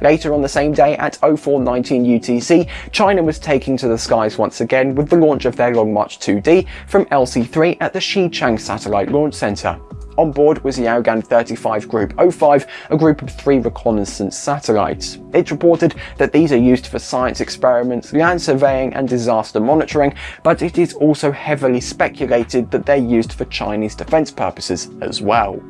Later on the same day at 0419 UTC, China was taking to the skies once again with the launch of their Long March 2D from LC-3 at the Xichang Satellite Launch Center. On board was the Yaogan 35 Group 05, a group of three reconnaissance satellites. It's reported that these are used for science experiments, land surveying and disaster monitoring, but it is also heavily speculated that they're used for Chinese defense purposes as well.